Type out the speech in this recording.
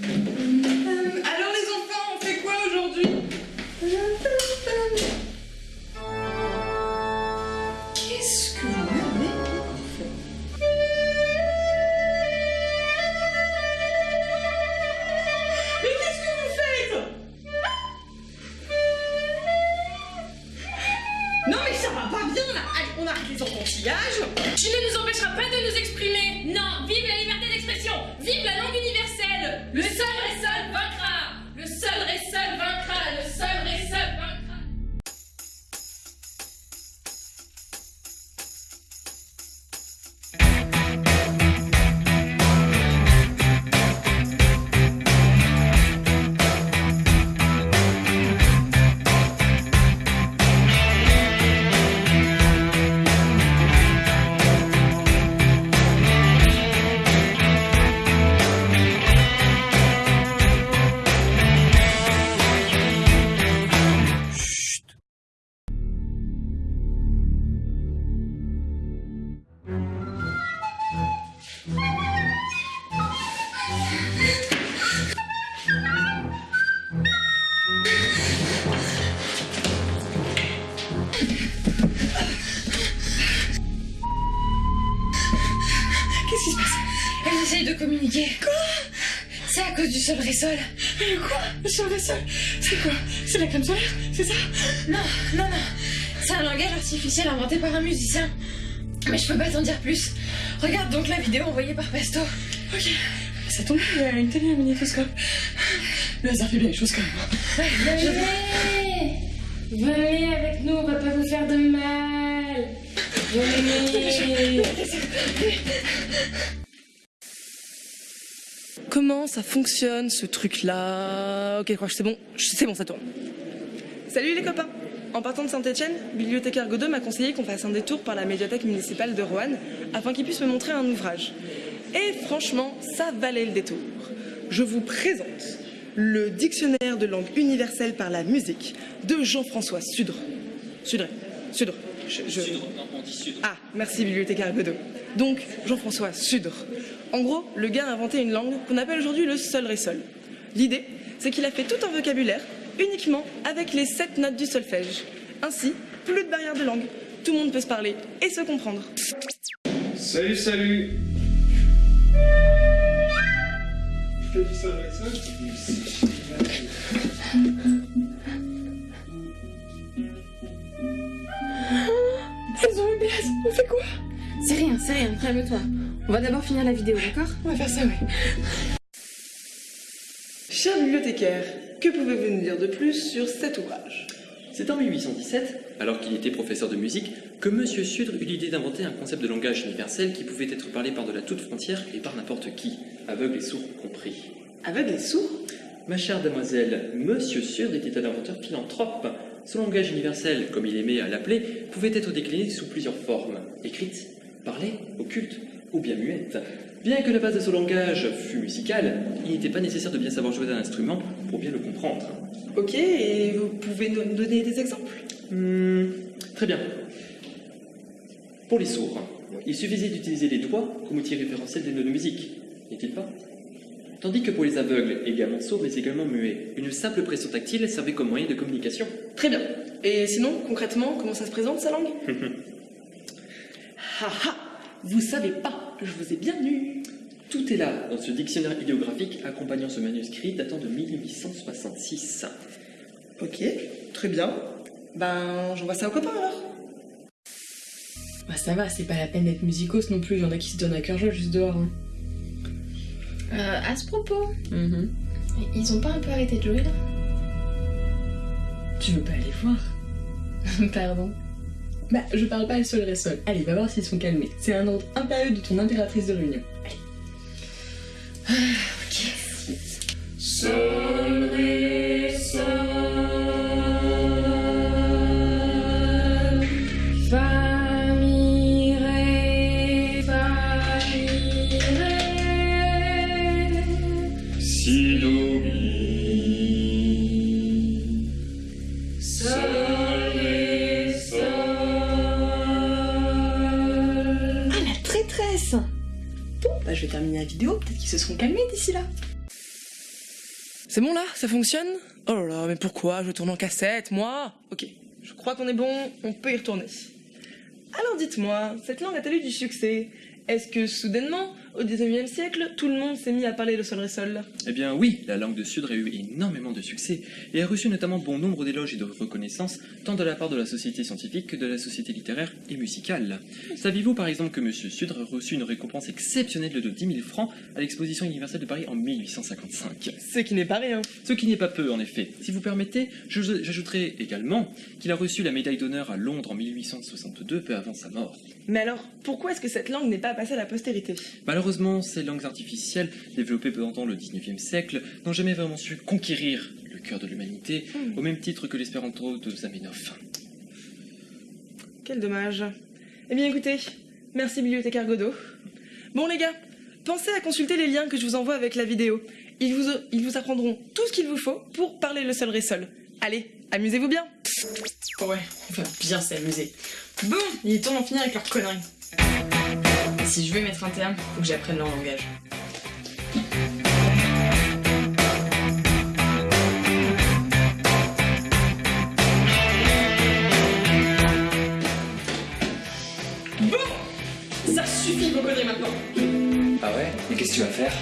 Mm-hmm. De communiquer. Quoi? C'est à cause du Ressol. Mais quoi? Le sol sol C'est quoi? C'est la crème solaire? C'est ça? Non, non, non. C'est un langage artificiel inventé par un musicien. Mais je peux pas t'en dire plus. Regarde donc la vidéo envoyée par Pesto. Ok. Ça tombe, il y a une télé un magnétoscope. Le hasard fait bien les choses quand même. Venez Venez avec nous, on va pas vous faire de mal. Venez Comment ça fonctionne ce truc-là Ok, c'est bon. C'est bon, ça tourne. Salut les copains En partant de Saint-Etienne, bibliothécaire Godot m'a conseillé qu'on fasse un détour par la médiathèque municipale de Roanne afin qu'il puisse me montrer un ouvrage. Et franchement, ça valait le détour. Je vous présente le dictionnaire de langue universelle par la musique de Jean-François Sudre. Sudre, Sudre. Je, je- Ah, merci bibliothécaire Godot. Donc, Jean-François Sudre. En gros, le gars a inventé une langue qu'on appelle aujourd'hui le sol ré sol. L'idée, c'est qu'il a fait tout un vocabulaire uniquement avec les sept notes du solfège. Ainsi, plus de barrière de langue. Tout le monde peut se parler et se comprendre. Salut, salut Je te dis Elles ont une glace, on fait quoi? C'est rien, c'est rien, calme-toi. On va d'abord finir la vidéo, d'accord? On va faire ça, ouais. Cher bibliothécaire, que pouvez-vous nous dire de plus sur cet ouvrage? C'est en 1817, alors qu'il était professeur de musique, que M. Sudre eut l'idée d'inventer un concept de langage universel qui pouvait être parlé par-delà toute frontière et par n'importe qui, aveugle et sourd compris. Avec les sourds Ma chère demoiselle, M. Sudre était un inventeur philanthrope. Son langage universel, comme il aimait à l'appeler, pouvait être décliné sous plusieurs formes, écrite, parlée, occulte ou bien muette. Bien que la base de son langage fût musicale, il n'était pas nécessaire de bien savoir jouer d'un instrument pour bien le comprendre. Ok, et vous pouvez nous donner des exemples? Hmm, très bien. Pour les sourds, il suffisait d'utiliser les doigts comme outil référentiel des notes de musique, n'est-il pas? Tandis que pour les aveugles, également sourds mais également muets, une simple pression tactile servait comme moyen de communication. Très bien. Et sinon, concrètement, comment ça se présente sa langue? Haha Vous savez pas, je vous ai bien eu Tout est là dans ce dictionnaire idéographique accompagnant ce manuscrit datant de 1866. Ok, très bien. Ben, j'envoie ça aux copains alors Bah ça va, c'est pas la peine d'être musicos non plus, il y en a qui se donnent à cœur joie juste dehors. hein. euh, À ce propos, Mhm. ils ont pas un peu arrêté de jouer là? Tu veux pas aller voir? Pardon. Bah, je parle pas le sol ré sol. Allez, va voir s'ils sont calmés. C'est un ordre impérieux de ton impératrice de réunion. Allez. Sol, Bon, bah je vais terminer la vidéo, peut-être qu'ils se seront calmés d'ici là. C'est bon là? Ça fonctionne? Oh là là, mais pourquoi? Je tourne en cassette, moi? Ok, je crois qu'on est bon, on peut y retourner. Alors dites-moi, cette langue a-t-elle eu du succès? Est-ce que soudainement, au 19e siècle, tout le monde s'est mis à parler le sol sol? Eh bien oui, la langue de Sudre a eu énormément de succès et a reçu notamment bon nombre d'éloges et de reconnaissances tant de la part de la société scientifique que de la société littéraire et musicale. Saviez-vous par exemple que Monsieur Sudre a reçu une récompense exceptionnelle de 10 000 francs à l'exposition universelle de Paris en 1855 Ce qui n'est pas rien. Ce qui n'est pas peu en effet. Si vous permettez, j'ajouterai également qu'il a reçu la médaille d'honneur à Londres en 1862 peu avant sa mort. Mais alors, pourquoi est-ce que cette langue n'est pas passée à la postérité Malheureusement, ces langues artificielles, développées pendant le 19e siècle, n'ont jamais vraiment su conquérir le cœur de l'humanité, au même titre que l'espéranto de Zamenhof. Quel dommage. Eh bien écoutez, merci bibliothécaire Godot. Bon les gars, pensez à consulter les liens que je vous envoie avec la vidéo. Ils vous, ils vous apprendront tout ce qu'il vous faut pour parler le sol ré-sol. Allez, amusez-vous bien Ouais, on va bien s'amuser. Bon, il est temps d'en finir avec leurs conneries. Si je veux mettre un terme, faut que j'apprenne leur langage. Bon Ça suffit conneries maintenant. Ah ouais? Et qu'est-ce que tu vas faire?